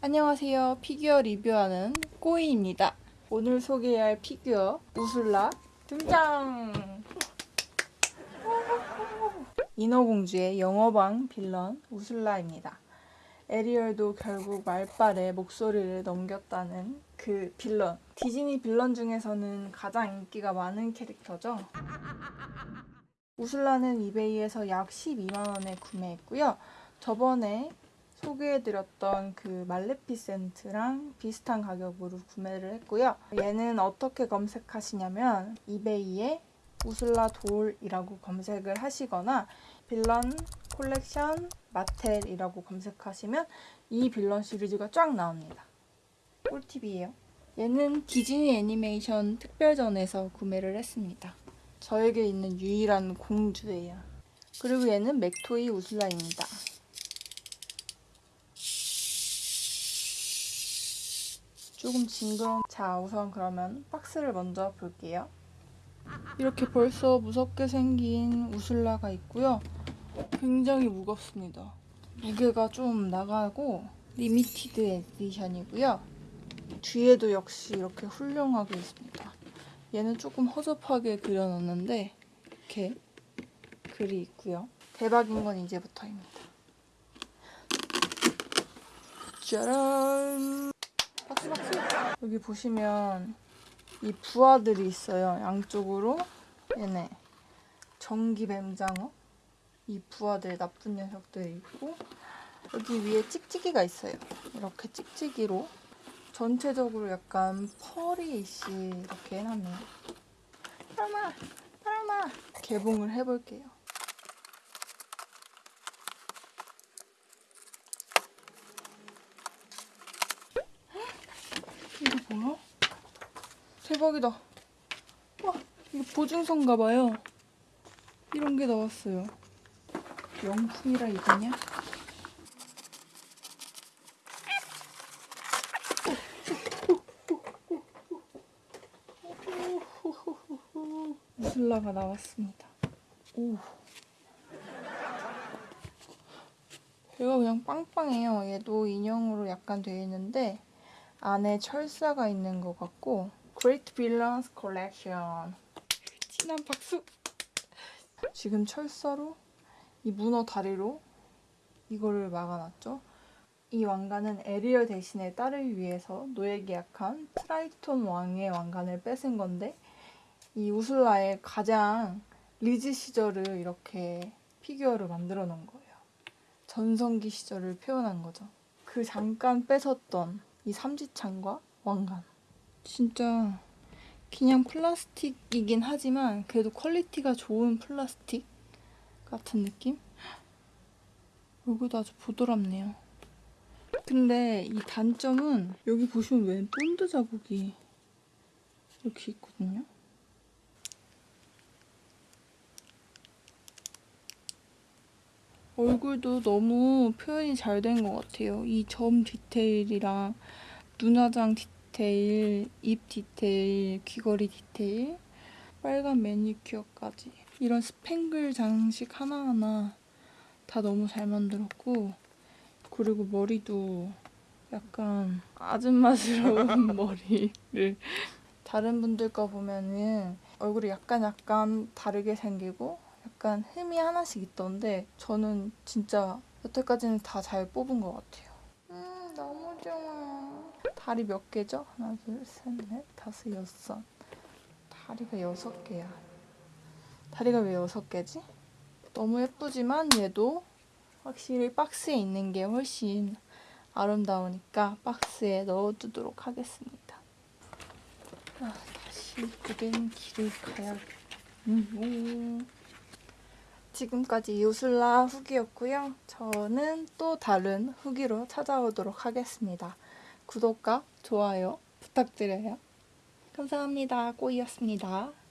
안녕하세요. 피규어 리뷰하는 꼬이입니다. 오늘 소개할 피규어 우슬라 등장! 인어공주의 영어방 빌런 우슬라입니다. 에리얼도 결국 말빨에 목소리를 넘겼다는 그 빌런. 디즈니 빌런 중에서는 가장 인기가 많은 캐릭터죠. 우슬라는 이베이에서 약 12만원에 구매했고요. 저번에 소개해드렸던 그 말레피센트랑 비슷한 가격으로 구매를 했고요. 얘는 어떻게 검색하시냐면 이베이에 우슬라 돌이라고 검색을 하시거나 빌런 콜렉션 마텔이라고 검색하시면 이 빌런 시리즈가 쫙 나옵니다. 꿀팁이에요. 얘는 디즈니 애니메이션 특별전에서 구매를 했습니다. 저에게 있는 유일한 공주예요. 그리고 얘는 맥토이 우슬라입니다. 조금 징그러운 자 우선 그러면 박스를 먼저 볼게요 이렇게 벌써 무섭게 생긴 우슬라가 있고요. 굉장히 무겁습니다. 무게가 좀 나가고 limited edition이고요. 뒤에도 역시 이렇게 훌륭하게 있습니다. 얘는 조금 허접하게 그려놨는데 이렇게 글이 있고요. 대박인 건 이제부터입니다. 짜란! 박수 박수! 여기 보시면 이 부하들이 있어요. 양쪽으로. 얘네. 전기 뱀장어. 이 부하들 나쁜 녀석들이 있고 여기 위에 찍찍이가 있어요. 이렇게 찍찍이로 전체적으로 약간 펄이시 이렇게 해놨네요. 파르마 파르마. 개봉을 해볼게요 이거 뭐야? 대박이다. 와, 이거 보증서인가 봐요. 이런 게 나왔어요. 명품이라 이거냐? 우슬라가 나왔습니다. 오. 배가 그냥 빵빵해요. 얘도 인형으로 약간 되어 있는데 안에 철사가 있는 것 같고 Great Villains Collection. 진한 박수. 지금 철사로 이 문어 다리로 이거를 막아놨죠. 이 왕관은 에리얼 대신에 딸을 위해서 노예 계약한 트라이톤 왕의 왕관을 뺏은 건데 이 우슬라의 가장 리즈 시절을 이렇게 피규어를 만들어 놓은 거예요. 전성기 시절을 표현한 거죠. 그 잠깐 뺏었던 이 삼지창과 왕관 진짜 그냥 플라스틱이긴 하지만 그래도 퀄리티가 좋은 플라스틱 같은 느낌? 여기도 아주 부드럽네요 근데 이 단점은 여기 보시면 웬 본드 자국이 이렇게 있거든요 얼굴도 너무 표현이 잘 된 것 같아요. 이 점 디테일이랑 눈화장 디테일, 입 디테일, 귀걸이 디테일, 빨간 매니큐어까지 이런 스팽글 장식 하나하나 다 너무 잘 만들었고 그리고 머리도 약간 아줌마스러운 머리를 다른 분들 거 보면은 얼굴이 약간 약간 다르게 생기고 약간 흠이 하나씩 있던데 저는 진짜 여태까지는 다 잘 뽑은 것 같아요. 다리 몇 개죠? 하나 둘 셋 넷 다섯 여섯 다리가 여섯 개야. 다리가 왜 여섯 개지? 너무 예쁘지만 얘도 확실히 박스에 있는 게 훨씬 아름다우니까 박스에 넣어두도록 하겠습니다. 아, 다시 고된 길을 가야 음, 지금까지 요술라 후기였고요. 저는 또 다른 후기로 찾아오도록 하겠습니다. 구독과 좋아요 부탁드려요. 감사합니다. 꼬이였습니다.